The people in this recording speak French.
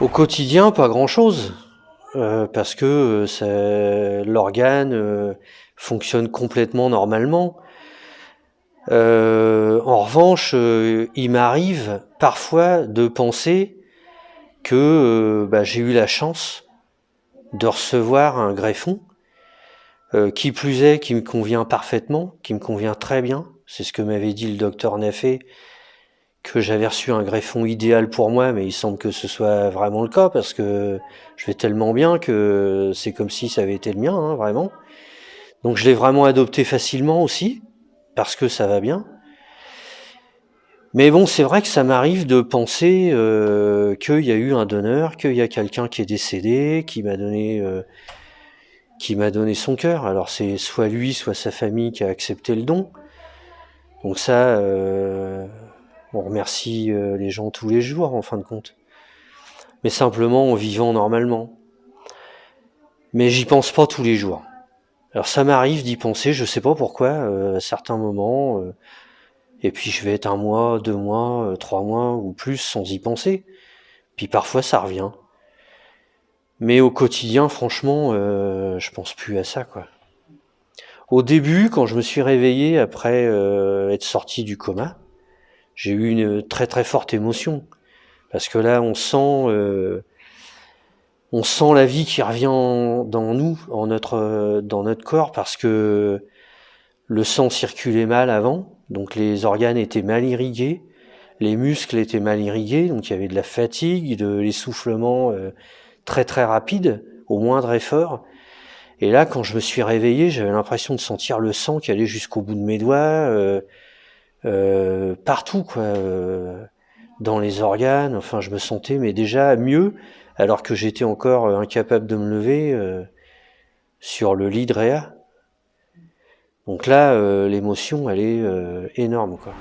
Au quotidien, pas grand-chose, euh, parce que euh, l'organe euh, fonctionne complètement normalement. en revanche, il m'arrive parfois de penser que bah, j'ai eu la chance de recevoir un greffon, qui plus est, qui me convient parfaitement, qui me convient très bien. C'est ce que m'avait dit le docteur Naffé que j'avais reçu un greffon idéal pour moi, mais il semble que ce soit vraiment le cas parce que je vais tellement bien que c'est comme si ça avait été le mien, hein, vraiment. Donc je l'ai vraiment adopté facilement aussi parce que ça va bien. Mais bon, c'est vrai que ça m'arrive de penser euh, qu'il y a eu un donneur, qu'il y a quelqu'un qui est décédé, qui m'a donné, euh, qui m'a donné son cœur. Alors c'est soit lui, soit sa famille qui a accepté le don. Donc ça, euh, on remercie euh, les gens tous les jours en fin de compte. Mais simplement en vivant normalement. Mais j'y pense pas tous les jours. Alors ça m'arrive d'y penser, je sais pas pourquoi, euh, à certains moments, euh, et puis je vais être un mois, deux mois, trois mois ou plus sans y penser. Puis parfois ça revient. Mais au quotidien, franchement, je pense plus à ça, quoi. Au début, quand je me suis réveillé après être sorti du coma, j'ai eu une très très forte émotion parce que là on sent euh, on sent la vie qui revient dans nous, en notre dans notre corps parce que le sang circulait mal avant, donc les organes étaient mal irrigués, les muscles étaient mal irrigués, donc il y avait de la fatigue, de l'essoufflement euh, très très rapide au moindre effort. Et là, quand je me suis réveillé, j'avais l'impression de sentir le sang qui allait jusqu'au bout de mes doigts. Euh, euh, partout, quoi, euh, dans les organes. Enfin, je me sentais, mais déjà mieux, alors que j'étais encore incapable de me lever euh, sur le lit de Réa. Donc là, l'émotion, elle est énorme, quoi.